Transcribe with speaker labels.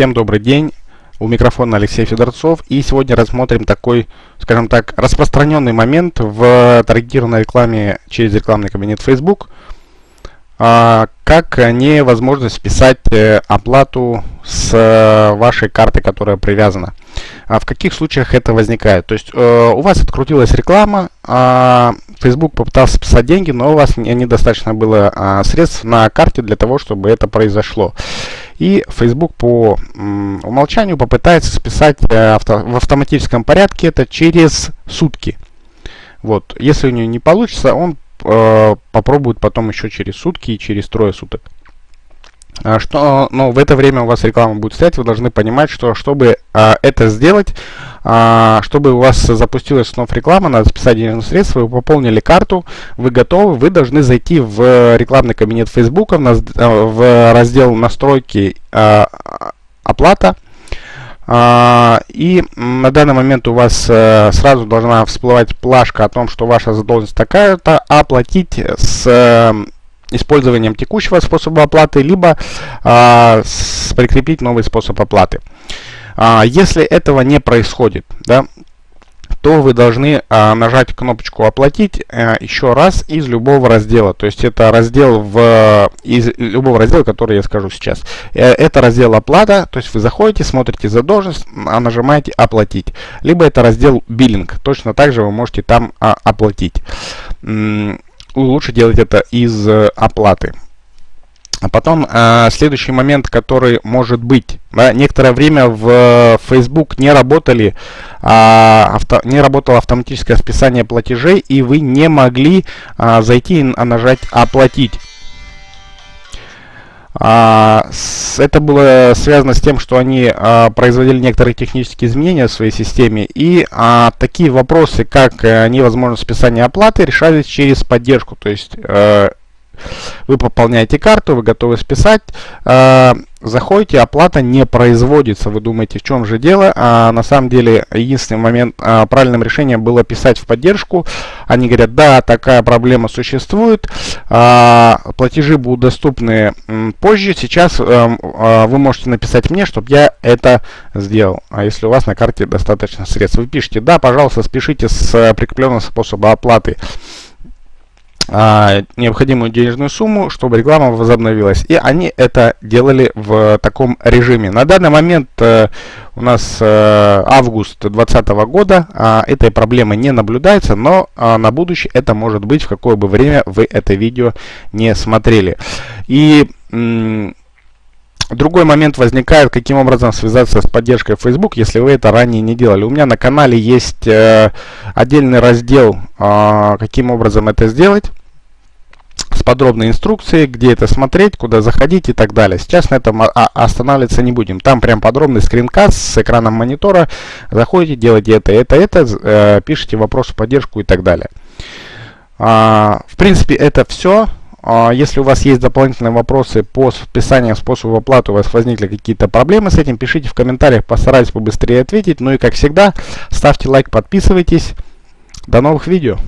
Speaker 1: Всем добрый день. У микрофона Алексей Федорцов. И сегодня рассмотрим такой, скажем так, распространенный момент в таргетированной рекламе через рекламный кабинет Facebook. А, как невозможность списать э, оплату с э, вашей карты, которая привязана. А в каких случаях это возникает? То есть э, у вас открутилась реклама, э, Facebook попытался списать деньги, но у вас недостаточно было средств на карте для того, чтобы это произошло. И Facebook по умолчанию попытается списать э, авто, в автоматическом порядке это через сутки. Вот. Если у него не получится, он э, попробует потом еще через сутки и через трое суток. А что, но в это время у вас реклама будет стоять, вы должны понимать, что чтобы а, это сделать, чтобы у вас запустилась снова реклама, надо списать денежные средства, вы пополнили карту, вы готовы, вы должны зайти в рекламный кабинет Facebook, в, а, в раздел настройки а, оплата, а, и на данный момент у вас а, сразу должна всплывать плашка о том, что ваша задолженность такая-то, оплатить с использованием текущего способа оплаты, либо а, прикрепить новый способ оплаты. А, если этого не происходит, да, то вы должны а, нажать кнопочку «Оплатить» а, еще раз из любого раздела. То есть это раздел в, из любого раздела, который я скажу сейчас. Э, это раздел «Оплата», то есть вы заходите, смотрите задолженность, а нажимаете «Оплатить». Либо это раздел «Биллинг», точно так же вы можете там а, оплатить лучше делать это из э, оплаты. А потом э, следующий момент, который может быть. Да, некоторое время в Facebook не работали, э, авто, не работало автоматическое списание платежей, и вы не могли э, зайти и нажать «Оплатить». А, с, это было связано с тем, что они а, производили некоторые технические изменения в своей системе, и а, такие вопросы, как а, невозможность списания оплаты, решались через поддержку. То есть а, вы пополняете карту, вы готовы списать, э, заходите, оплата не производится. Вы думаете, в чем же дело? А на самом деле, единственный момент, э, правильным решением было писать в поддержку. Они говорят, да, такая проблема существует, э, платежи будут доступны э, позже. Сейчас э, э, вы можете написать мне, чтобы я это сделал. А если у вас на карте достаточно средств, вы пишете, да, пожалуйста, спешите с прикрепленным способом оплаты а, необходимую денежную сумму, чтобы реклама возобновилась. И они это делали в таком режиме. На данный момент э, у нас э, август 2020 года, э, этой проблемы не наблюдается, но э, на будущее это может быть в какое бы время вы это видео не смотрели. И Другой момент возникает, каким образом связаться с поддержкой Facebook, если вы это ранее не делали. У меня на канале есть э, отдельный раздел, э, каким образом это сделать с подробной инструкцией, где это смотреть, куда заходить и так далее. Сейчас на этом останавливаться не будем. Там прям подробный скринкаст с экраном монитора. Заходите, делаете это, это, это, э, пишите вопрос в поддержку и так далее. А, в принципе, это все. А, если у вас есть дополнительные вопросы по списанию способа оплаты, у вас возникли какие-то проблемы с этим, пишите в комментариях, постараюсь побыстрее ответить. Ну и как всегда, ставьте лайк, подписывайтесь. До новых видео!